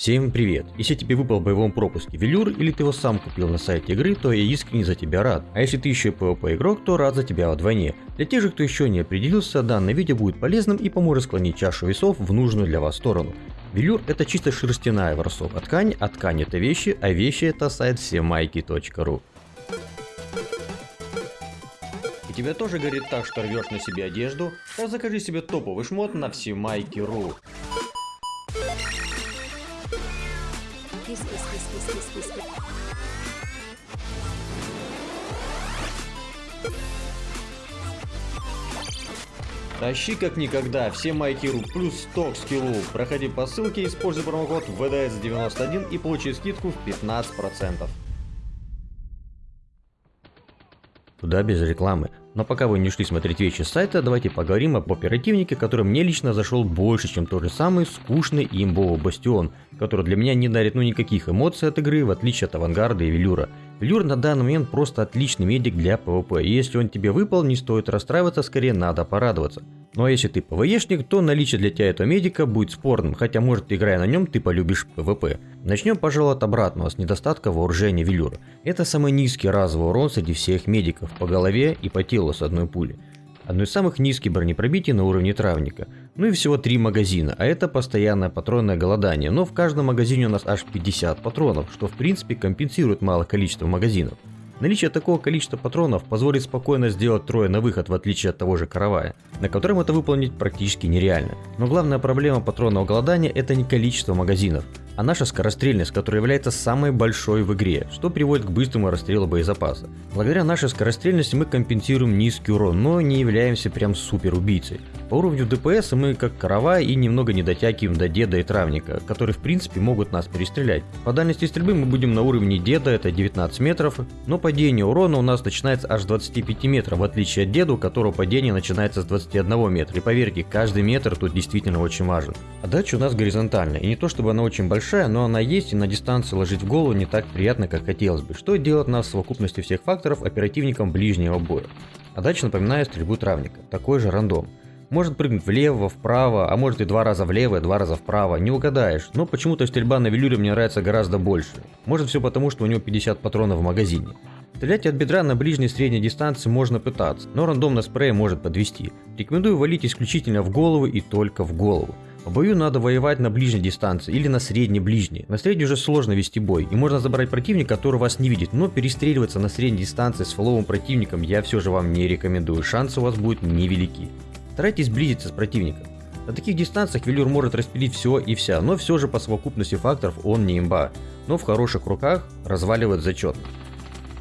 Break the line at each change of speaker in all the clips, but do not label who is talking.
Всем привет! Если тебе выпал в боевом пропуске велюр или ты его сам купил на сайте игры, то я искренне за тебя рад. А если ты еще и PvP игрок, то рад за тебя вдвойне. Для тех же, кто еще не определился, данное видео будет полезным и поможет склонить чашу весов в нужную для вас сторону. Велюр это чисто шерстяная ворсовая ткань, а ткань это вещи, а вещи это сайт всемайки.ру. И тебе тоже горит так, что рвешь на себе одежду? Так закажи себе топовый шмот на всемайки.ру.
Кис.
Тащи как никогда, все майкиру плюс 100 к скиллу. Проходи по ссылке, используй промокод VDS91 и получи скидку в 15%. Туда без рекламы. Но пока вы не шли смотреть вещи с сайта, давайте поговорим об оперативнике, который мне лично зашел больше, чем тот же самый скучный и имбовый Бастион, который для меня не дарит ну никаких эмоций от игры, в отличие от Авангарда и Велюра. Велюр на данный момент просто отличный медик для PvP, и если он тебе выпал, не стоит расстраиваться, скорее надо порадоваться. Ну а если ты ПВЕшник, то наличие для тебя этого медика будет спорным, хотя может играя на нем ты полюбишь PvP. Начнем пожалуй от обратного, с недостатка вооружения Велюра. Это самый низкий разовый урон среди всех медиков, по голове и по телу с одной пули. Одно из самых низких бронепробитий на уровне травника. Ну и всего 3 магазина, а это постоянное патронное голодание, но в каждом магазине у нас аж 50 патронов, что в принципе компенсирует малое количество магазинов. Наличие такого количества патронов позволит спокойно сделать трое на выход в отличие от того же каравая, на котором это выполнить практически нереально. Но главная проблема патронного голодания это не количество магазинов, а наша скорострельность, которая является самой большой в игре, что приводит к быстрому расстрелу боезапаса. Благодаря нашей скорострельности мы компенсируем низкий урон, но не являемся прям супер убийцей. По уровню ДПС мы как каравай и немного не дотягиваем до деда и травника, которые в принципе могут нас перестрелять. По дальности стрельбы мы будем на уровне деда, это 19 метров, но падение урона у нас начинается аж с 25 метров, в отличие от деда, у которого падение начинается с 21 метра. И поверьте, каждый метр тут действительно очень важен. А дача у нас горизонтальная, и не то чтобы она очень большая, большая, но она есть и на дистанции ложить в голову не так приятно, как хотелось бы, что делает нас в совокупности всех факторов оперативником ближнего боя. А дальше напоминаю стрельбу травника, такой же рандом. Может прыгнуть влево, вправо, а может и два раза влево и два раза вправо, не угадаешь, но почему-то стрельба на велюре мне нравится гораздо больше. Может все потому, что у него 50 патронов в магазине. Стрелять от бедра на ближней и средней дистанции можно пытаться, но рандомно спрей может подвести. Рекомендую валить исключительно в голову и только в голову. В бою надо воевать на ближней дистанции или на средней-ближней. На средней уже сложно вести бой, и можно забрать противника, который вас не видит, но перестреливаться на средней дистанции с фоловым противником я все же вам не рекомендую, шансы у вас будут невелики. Старайтесь сблизиться с противником. На таких дистанциях велюр может распилить все и вся, но все же по совокупности факторов он не имба, но в хороших руках разваливает зачетно.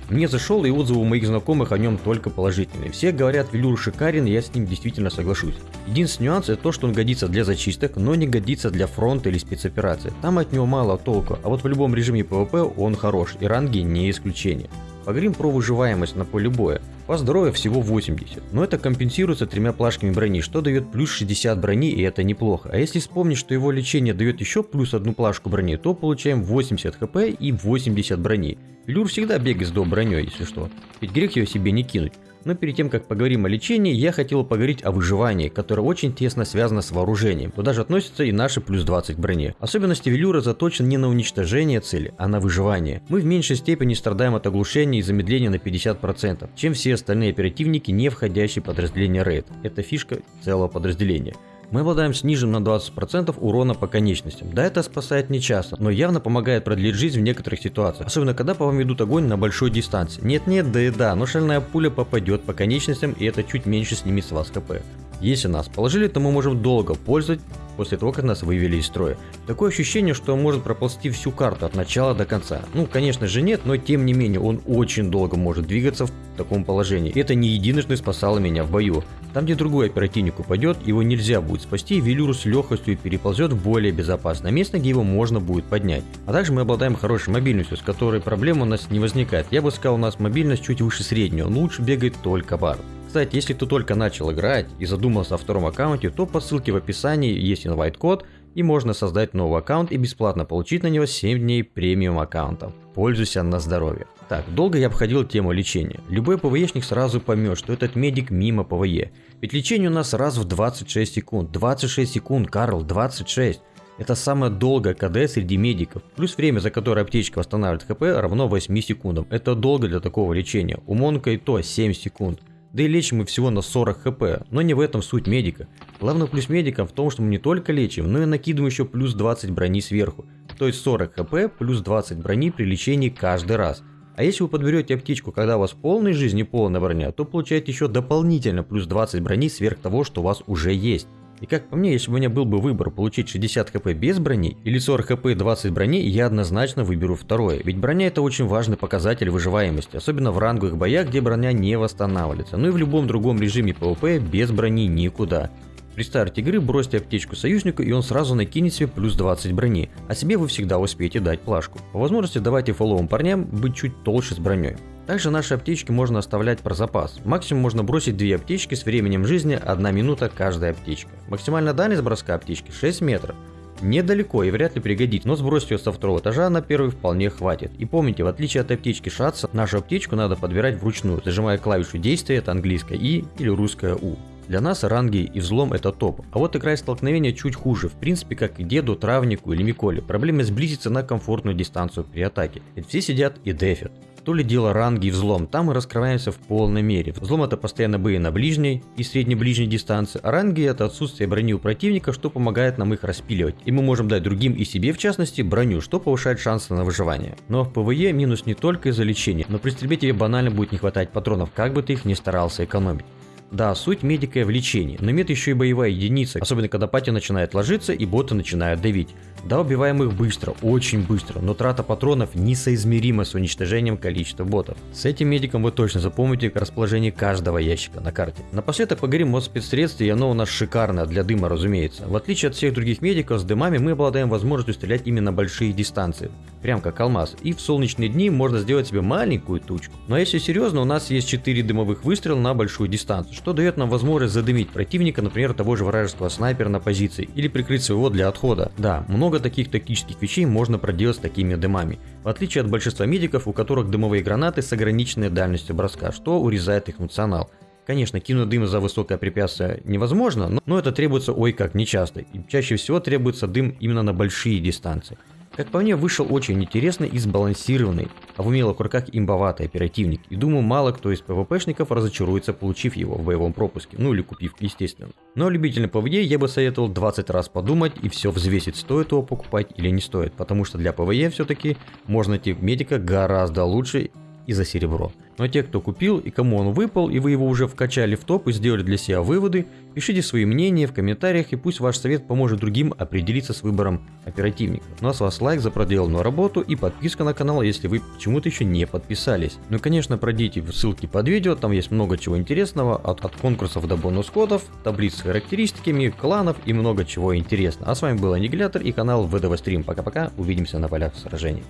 Мне зашел и отзывы у моих знакомых о нем только положительные. Все говорят, велюр шикарен, и я с ним действительно соглашусь. Единственный нюанс это то, что он годится для зачисток, но не годится для фронта или спецоперации. Там от него мало толку, а вот в любом режиме PvP он хорош, и ранги не исключение. Поговорим про выживаемость на поле боя. По здоровью всего 80, но это компенсируется тремя плашками брони, что дает плюс 60 брони и это неплохо. А если вспомнить, что его лечение дает еще плюс одну плашку брони, то получаем 80 хп и 80 брони. Люр всегда бегает с до броней, если что. Ведь грех ее себе не кинуть. Но перед тем, как поговорим о лечении, я хотел поговорить о выживании, которое очень тесно связано с вооружением. Туда же относятся и наши плюс 20 брони. Особенности велюра заточены не на уничтожение цели, а на выживание. Мы в меньшей степени страдаем от оглушения и замедления на 50%, чем все остальные оперативники, не входящие в подразделение рейд. Это фишка целого подразделения. Мы обладаем сниженным на 20% урона по конечностям. Да, это спасает не часто, но явно помогает продлить жизнь в некоторых ситуациях. Особенно, когда по вам ведут огонь на большой дистанции. Нет-нет, да и да, но шальная пуля попадет по конечностям и это чуть меньше снимет с вас КП. Если нас положили, то мы можем долго пользовать после того, как нас вывели из строя. Такое ощущение, что он может проползти всю карту от начала до конца. Ну, конечно же нет, но тем не менее он очень долго может двигаться в таком положении. Это не единожды спасало меня в бою. Там, где другой оперативник упадет, его нельзя будет спасти, Велюр с легкостью переползет в более безопасное место, где его можно будет поднять. А также мы обладаем хорошей мобильностью, с которой проблем у нас не возникает. Я бы сказал, у нас мобильность чуть выше среднего, лучше бегает только бар. Кстати, если ты только начал играть и задумался о втором аккаунте, то по ссылке в описании есть invite код и можно создать новый аккаунт и бесплатно получить на него 7 дней премиум аккаунта. Пользуйся на здоровье. Так, долго я обходил тему лечения. Любой PvE шник сразу поймет, что этот медик мимо PvE. Ведь лечение у нас раз в 26 секунд. 26 секунд, Карл, 26. Это самое долгое КД среди медиков. Плюс время, за которое аптечка восстанавливает ХП, равно 8 секундам. Это долго для такого лечения. У Монка и то 7 секунд. Да и лечим мы всего на 40 хп, но не в этом суть медика. Главный плюс медика в том, что мы не только лечим, но и накидываем еще плюс 20 брони сверху. То есть 40 хп плюс 20 брони при лечении каждый раз. А если вы подберете аптечку, когда у вас полной жизни полная броня, то получаете еще дополнительно плюс 20 брони сверх того, что у вас уже есть. И как по мне, если бы у меня был бы выбор получить 60 хп без брони или 40 хп и 20 брони, я однозначно выберу второе. Ведь броня это очень важный показатель выживаемости, особенно в ранговых боях, где броня не восстанавливается. Ну и в любом другом режиме PvP без брони никуда. При старте игры бросьте аптечку союзнику и он сразу накинет себе плюс 20 брони, а себе вы всегда успеете дать плашку. По возможности давайте фолловым парням быть чуть толще с броней. Также наши аптечки можно оставлять про запас. Максимум можно бросить две аптечки с временем жизни 1 минута каждая аптечка. Максимальная дальность броска аптечки 6 метров. Недалеко и вряд ли пригодится, но сбросить ее со второго этажа на первый вполне хватит. И помните, в отличие от аптечки Шатца, нашу аптечку надо подбирать вручную, зажимая клавишу действия, это английское E или русское У. Для нас ранги и взлом это топ. А вот игра столкновения чуть хуже, в принципе как и деду, травнику или Миколе. Проблема сблизиться на комфортную дистанцию при атаке. Ведь все сидят и дефят. То ли дело ранги и взлом, там мы раскрываемся в полной мере. Взлом это постоянно бои на ближней и средне-ближней дистанции, а ранги это отсутствие брони у противника, что помогает нам их распиливать. И мы можем дать другим и себе в частности броню, что повышает шансы на выживание. Но в PvE минус не только из-за лечения, но при стрельбе тебе банально будет не хватать патронов, как бы ты их ни старался экономить. Да, суть медика в лечении, но мед еще и боевая единица, особенно когда пати начинает ложиться и боты начинают давить. Да, убиваем их быстро, очень быстро, но трата патронов несоизмерима с уничтожением количества ботов. С этим медиком вы точно запомните расположение каждого ящика на карте. Напоследок поговорим о спецсредстве, и оно у нас шикарное, для дыма разумеется. В отличие от всех других медиков, с дымами мы обладаем возможностью стрелять именно большие дистанции прям как алмаз, и в солнечные дни можно сделать себе маленькую тучку. Но если серьезно, у нас есть 4 дымовых выстрела на большую дистанцию, что дает нам возможность задымить противника, например, того же вражеского снайпера на позиции, или прикрыть своего для отхода. Да, много таких тактических вещей можно проделать с такими дымами, в отличие от большинства медиков, у которых дымовые гранаты с ограниченной дальностью броска, что урезает их функционал. Конечно, кинуть дым за высокое препятствие невозможно, но это требуется ой как нечасто, и чаще всего требуется дым именно на большие дистанции. Как по мне, вышел очень интересный и сбалансированный, а в умелых руках имбоватый оперативник, и думаю, мало кто из PvP шников разочаруется, получив его в боевом пропуске, ну или купив, естественно. Но любителям PvE я бы советовал 20 раз подумать и все взвесить, стоит его покупать или не стоит, потому что для PvE все-таки можно найти медика гораздо лучше и за серебро. Но те, кто купил и кому он выпал, и вы его уже вкачали в топ и сделали для себя выводы, пишите свои мнения в комментариях и пусть ваш совет поможет другим определиться с выбором оперативника. Ну а с вас лайк за проделанную работу и подписка на канал, если вы почему-то еще не подписались. Ну и конечно пройдите в ссылки под видео, там есть много чего интересного, от, от конкурсов до бонус-кодов, таблиц с характеристиками, кланов и много чего интересного. А с вами был Аннигилятор и канал ВДВ Стрим. Пока-пока, увидимся на полях сражений.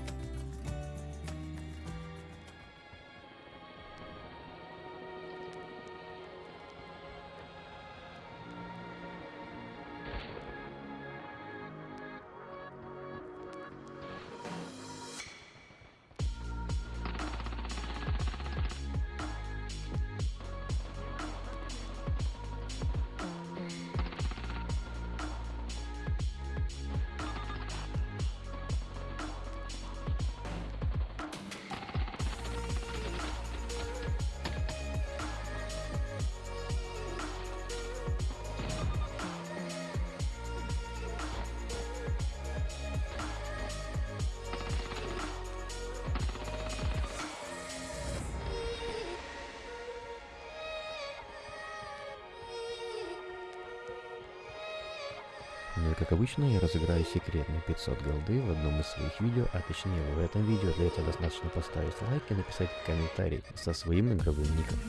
Как обычно, я разыграю секретные 500 голды в одном из своих видео, а точнее в этом видео. Для этого достаточно поставить лайк и написать комментарий со своим игровым ником.